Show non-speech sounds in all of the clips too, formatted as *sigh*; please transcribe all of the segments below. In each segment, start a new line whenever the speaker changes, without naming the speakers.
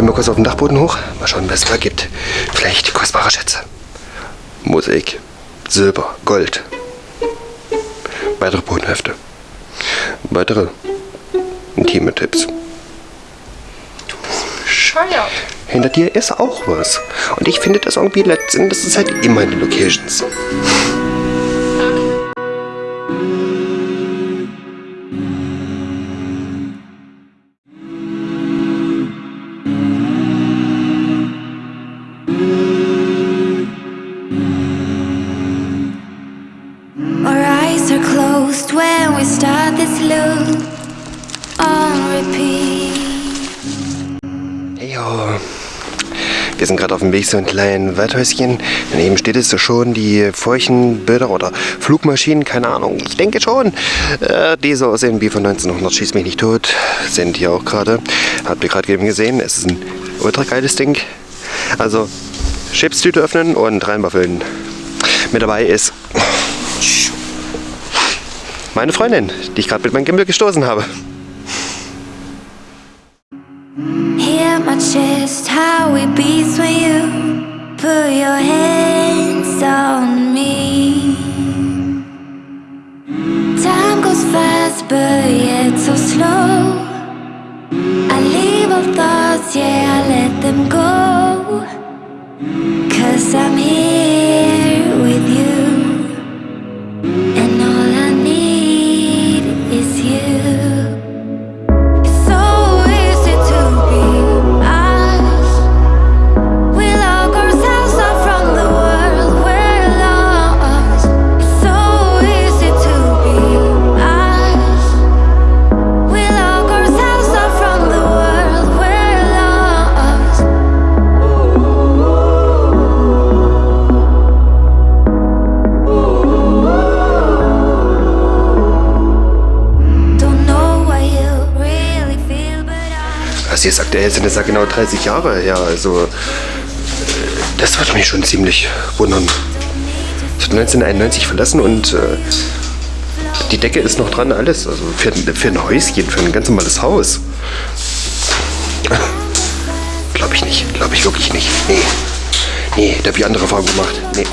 will mal kurz auf den Dachboden hoch. Mal schauen, was es da gibt. Vielleicht kostbare Schätze. Musik. Silber. Gold. Weitere Bodenhefte. Weitere intime Tipps.
Bescheuert.
Hinter dir ist auch was. Und ich finde das irgendwie letztendlich, das ist halt immer in den Locations.
Start this loop on repeat.
Yo. Wir sind gerade auf dem Weg zu einem kleinen Waldhäuschen. Daneben steht es schon die Furchenbilder oder Flugmaschinen, keine Ahnung. Ich denke schon. Äh, die so aussehen wie von 1900, schieß mich nicht tot. Sind hier auch gerade. Habt ihr gerade eben gesehen. Es ist ein ultra geiles Ding. Also, Chipstüte öffnen und reinwaffeln. Mit dabei ist meine Freundin, die ich gerade mit meinem Gimbal gestoßen habe. Also jetzt aktuell sind es ja genau 30 Jahre her. Also äh, das würde mich schon ziemlich wundern. Ich habe 1991 verlassen und äh, die Decke ist noch dran, alles. Also für, für ein Häuschen, für ein ganz normales Haus. Glaube ich nicht. Glaube ich wirklich nicht. Nee. Nee, da habe ich andere Erfahrungen gemacht. Nee.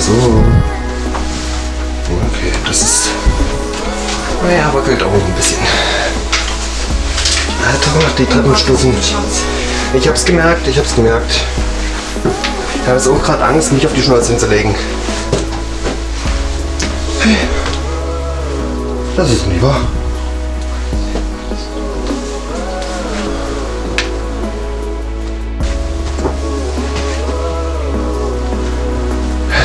Also. Okay, das ist. Naja, wackelt auch ein bisschen. Alter, die Treppenstufen. Ich hab's gemerkt, ich hab's gemerkt. Ich habe jetzt auch gerade Angst, mich auf die Schnauze hinzulegen. Hey. Das ist nicht wahr.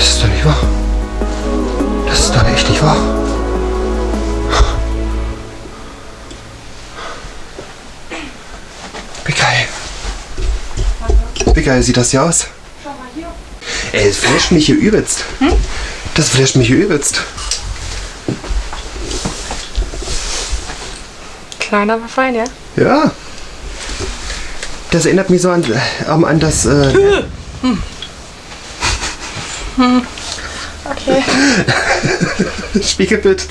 Das ist doch nicht wahr. Das ist doch echt nicht wahr. Wie geil. Wie geil sieht das hier aus? Ey, es flasht mich hier übelst. Das flasht mich hier übelst.
Klein, aber fein, ja?
Ja. Das erinnert mich so an, ähm, an das äh, *laughs*
Okay. *laughs*
Spiegelbild.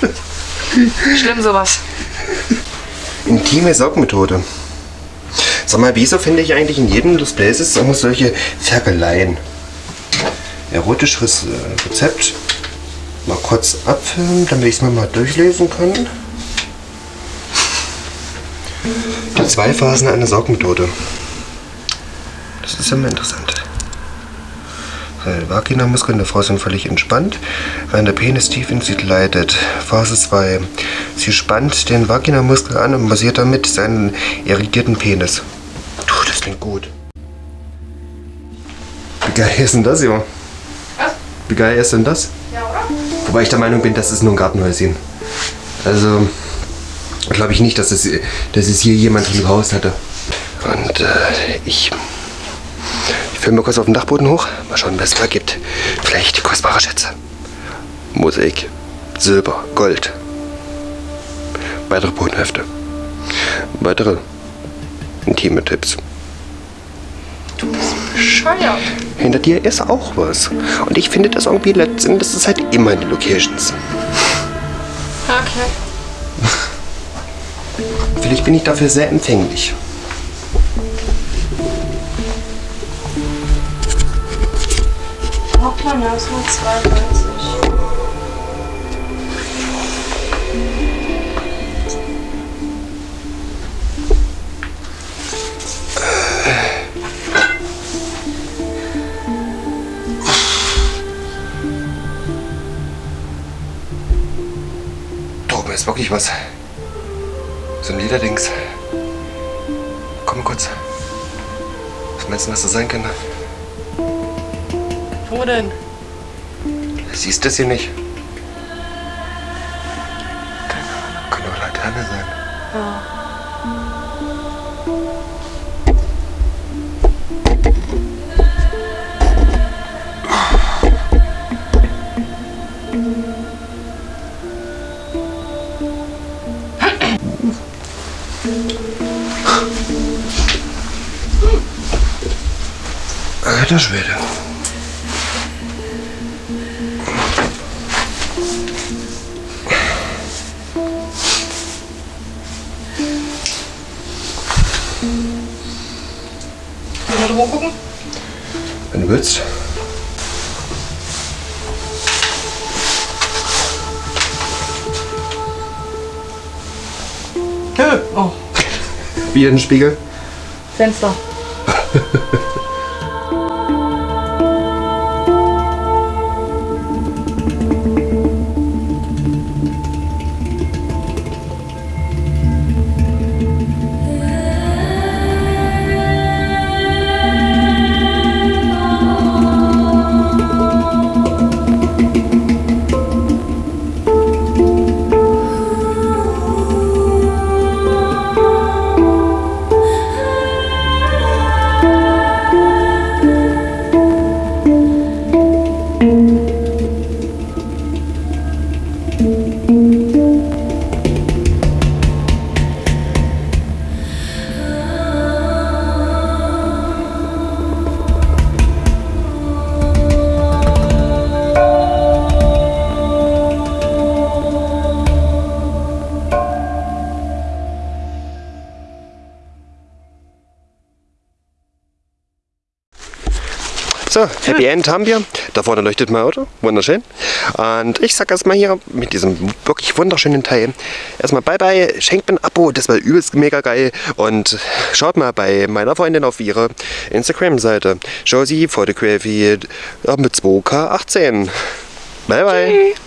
Schlimm sowas.
Intime Saugmethode. Sag mal, wieso finde ich eigentlich in jedem des Places immer solche Ferkeleien? Erotisches äh, Rezept. Mal kurz abfilmen, damit ich es mir mal durchlesen kann. Die zwei Phasen einer Saugmethode. Das ist mal interessant. Die Vaginamuskeln der Frau sind völlig entspannt, während der Penis tief in sie gleitet. Phase 2. Sie spannt den Vaginamuskel an und massiert damit seinen irritierten Penis. Du, das klingt gut. Wie geil ist denn das, Junge?
Was?
Wie geil ist denn das?
Ja, oder?
Wobei ich der Meinung bin, das ist nur ein Gartenhäuschen. Also, Glaube ich nicht, dass es, dass es hier jemand im Haus hatte. Und äh, ich, ich filme mal kurz auf dem Dachboden hoch. Mal schauen, was es da gibt. Vielleicht kostbare Schätze. Mosaik, Silber, Gold. Weitere Bodenhefte. Weitere intime Tipps.
Bescheuert.
Hinter dir ist auch was. Und ich finde das irgendwie letztendlich, das ist halt immer in den Locations.
Okay.
Vielleicht bin ich dafür sehr empfänglich.
Hoppla, ja, ist nur 92.
Da oben ist wirklich was. So ein Lederdings. Komm kurz. Was meinst du, was das sein könnte?
Wo denn?
Siehst du das hier nicht? Kann doch Laterne sein. Alter Schwede.
Mal drüber gucken.
Wenn du willst.
Oh,
Wieder ein Spiegel.
Fenster. *laughs*
So, Happy End haben wir. Da vorne leuchtet mein Auto. Wunderschön. Und ich sag erstmal hier mit diesem wirklich wunderschönen Teil erstmal bye bye. Schenkt mir ein Abo, das war übelst mega geil. Und schaut mal bei meiner Freundin auf ihre Instagram-Seite. Josie Photography mit 2K18. Bye bye.
Tschüss.